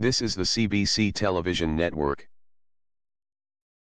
This is the CBC television network.